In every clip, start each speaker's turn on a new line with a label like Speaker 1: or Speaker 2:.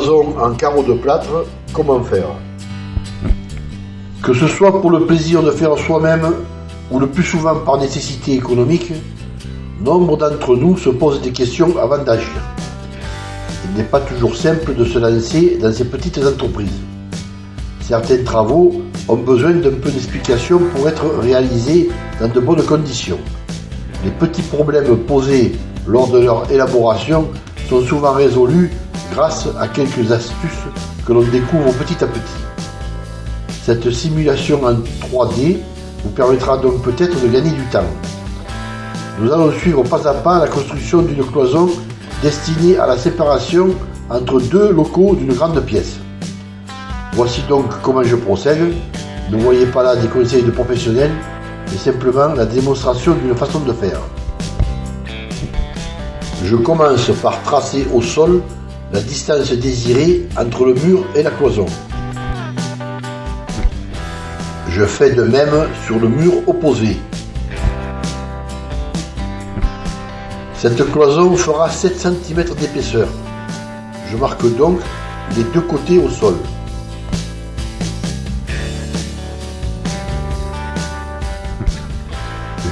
Speaker 1: cloison en carreaux de plâtre, comment faire? Que ce soit pour le plaisir de faire soi-même ou le plus souvent par nécessité économique, nombre d'entre nous se posent des questions avant d'agir. Il n'est pas toujours simple de se lancer dans ces petites entreprises. Certains travaux ont besoin d'un peu d'explication pour être réalisés dans de bonnes conditions. Les petits problèmes posés lors de leur élaboration sont souvent résolus grâce à quelques astuces que l'on découvre petit à petit. Cette simulation en 3D vous permettra donc peut-être de gagner du temps. Nous allons suivre pas à pas la construction d'une cloison destinée à la séparation entre deux locaux d'une grande pièce. Voici donc comment je procède. Ne voyez pas là des conseils de professionnels, mais simplement la démonstration d'une façon de faire. Je commence par tracer au sol la distance désirée entre le mur et la cloison. Je fais de même sur le mur opposé. Cette cloison fera 7 cm d'épaisseur. Je marque donc les deux côtés au sol.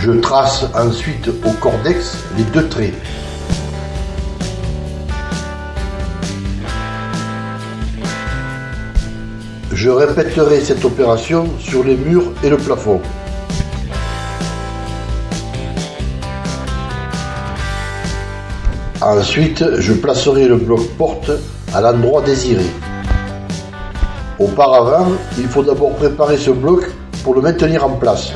Speaker 1: Je trace ensuite au cordex les deux traits. Je répéterai cette opération sur les murs et le plafond. Ensuite, je placerai le bloc porte à l'endroit désiré. Auparavant, il faut d'abord préparer ce bloc pour le maintenir en place.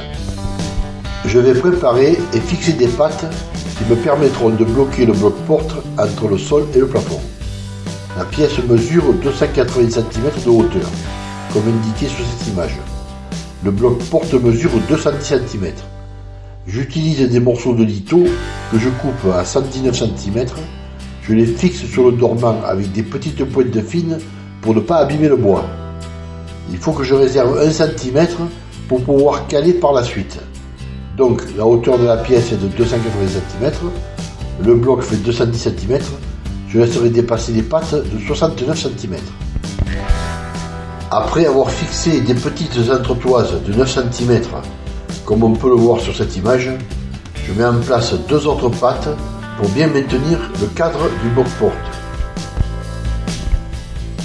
Speaker 1: Je vais préparer et fixer des pattes qui me permettront de bloquer le bloc porte entre le sol et le plafond. La pièce mesure 280 cm de hauteur comme indiqué sur cette image. Le bloc porte mesure 210 cm. J'utilise des morceaux de litho que je coupe à 119 cm. Je les fixe sur le dormant avec des petites pointes fines pour ne pas abîmer le bois. Il faut que je réserve 1 cm pour pouvoir caler par la suite. Donc la hauteur de la pièce est de 280 cm. Le bloc fait 210 cm. Je laisserai dépasser les pattes de 69 cm. Après avoir fixé des petites entretoises de 9 cm, comme on peut le voir sur cette image, je mets en place deux autres pattes pour bien maintenir le cadre du bloc porte.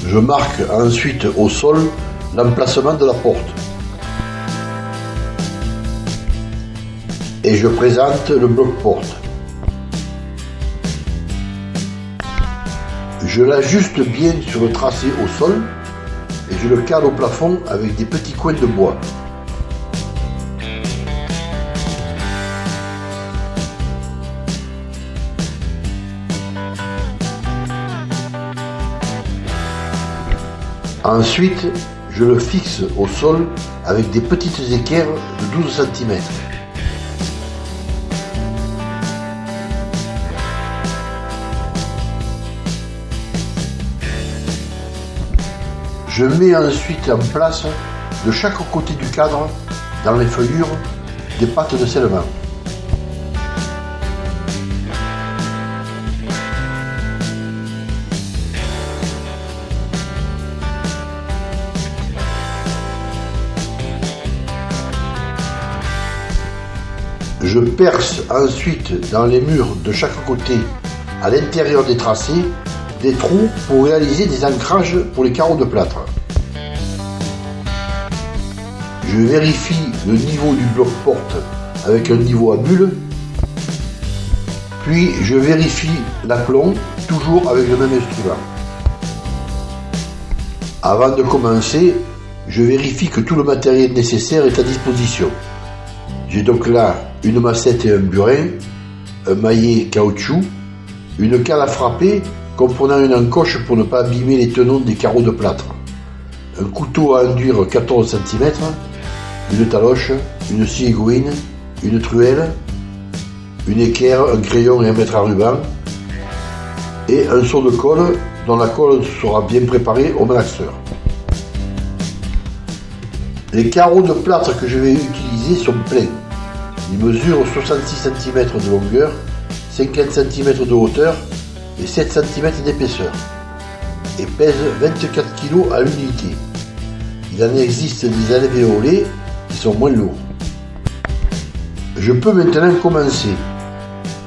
Speaker 1: Je marque ensuite au sol l'emplacement de la porte. Et je présente le bloc porte. Je l'ajuste bien sur le tracé au sol je le cale au plafond avec des petits coins de bois. Ensuite, je le fixe au sol avec des petites équerres de 12 cm. Je mets ensuite en place de chaque côté du cadre, dans les feuillures, des pattes de scellement. Je perce ensuite dans les murs de chaque côté, à l'intérieur des tracés, des trous pour réaliser des ancrages pour les carreaux de plâtre. Je vérifie le niveau du bloc porte avec un niveau à bulle, puis je vérifie l'aplomb, toujours avec le même instrument. Avant de commencer, je vérifie que tout le matériel nécessaire est à disposition. J'ai donc là une massette et un burin, un maillet caoutchouc, une cale à frapper comprenant une encoche pour ne pas abîmer les tenons des carreaux de plâtre, un couteau à enduire 14 cm, une taloche, une scie une truelle, une équerre, un crayon et un mètre à ruban, et un seau de colle dont la colle sera bien préparée au malaxeur. Les carreaux de plâtre que je vais utiliser sont pleins. Ils mesurent 66 cm de longueur, 50 cm de hauteur et 7 cm d'épaisseur. et pèse 24 kg à l'unité. Il en existe des alvéolés qui sont moins lourds. Je peux maintenant commencer.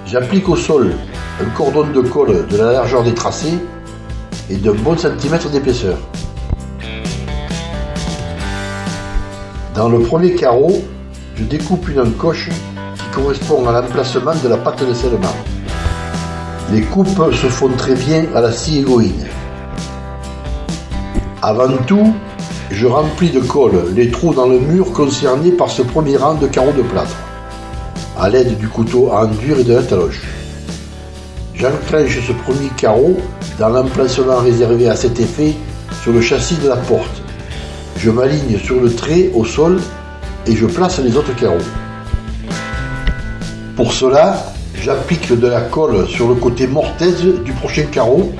Speaker 1: J'applique au sol un cordon de colle de la largeur des tracés et d'un bon centimètre d'épaisseur. Dans le premier carreau, je découpe une encoche qui correspond à l'emplacement de la pâte de scellement. Les coupes se font très bien à la scie égoïne. Avant tout, je remplis de colle les trous dans le mur concernés par ce premier rang de carreaux de plâtre, à l'aide du couteau à enduire et de la taloche. J'enclenche ce premier carreau dans l'emplacement réservé à cet effet sur le châssis de la porte je m'aligne sur le trait au sol et je place les autres carreaux. Pour cela, j'applique de la colle sur le côté mortaise du prochain carreau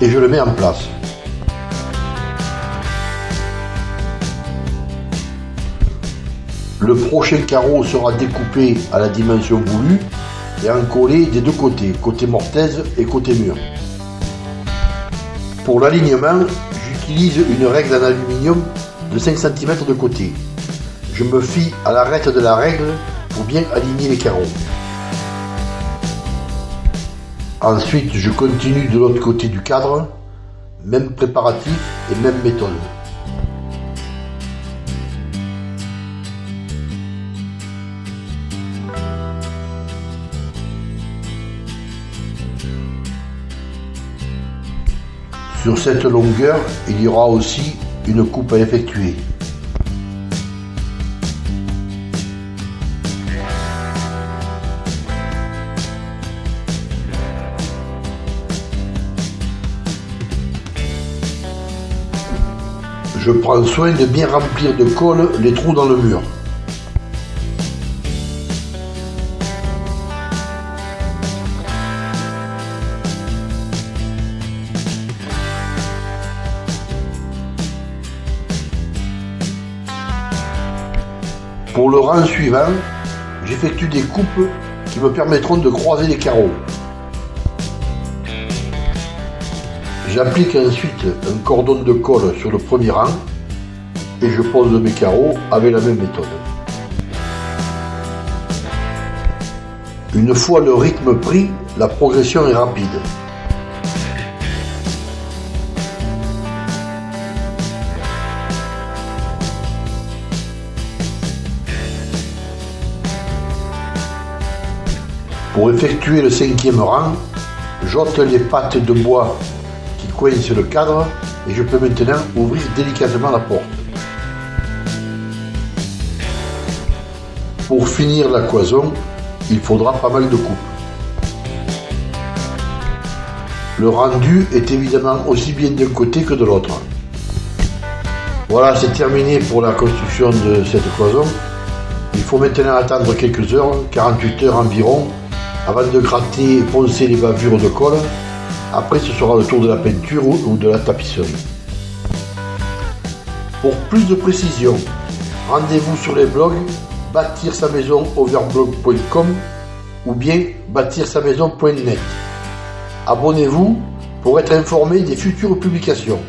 Speaker 1: et je le mets en place. Le prochain carreau sera découpé à la dimension voulue et encollé des deux côtés, côté mortaise et côté mur. Pour l'alignement, j'utilise une règle en aluminium de 5 cm de côté. Je me fie à l'arête de la règle pour bien aligner les carreaux. Ensuite, je continue de l'autre côté du cadre, même préparatif et même méthode. Sur cette longueur, il y aura aussi une coupe à effectuer. Je prends soin de bien remplir de colle les trous dans le mur. Pour le rang suivant, j'effectue des coupes qui me permettront de croiser les carreaux. J'applique ensuite un cordon de colle sur le premier rang et je pose mes carreaux avec la même méthode. Une fois le rythme pris, la progression est rapide. Pour effectuer le cinquième rang, j'ôte les pattes de bois qui coincent le cadre et je peux maintenant ouvrir délicatement la porte. Pour finir la cloison, il faudra pas mal de coupes. Le rendu est évidemment aussi bien d'un côté que de l'autre. Voilà, c'est terminé pour la construction de cette cloison. Il faut maintenant attendre quelques heures, 48 heures environ, avant de gratter et poncer les bavures de colle. Après, ce sera le tour de la peinture ou de la tapisserie. Pour plus de précision, rendez-vous sur les blogs bâtir sa ou bien bâtir sa maison.net. Abonnez-vous pour être informé des futures publications.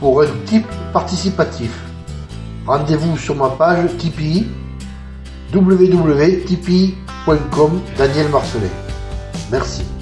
Speaker 1: Pour un type participatif, rendez-vous sur ma page Tipeee www.tipeee.com Daniel Marcelet. Merci.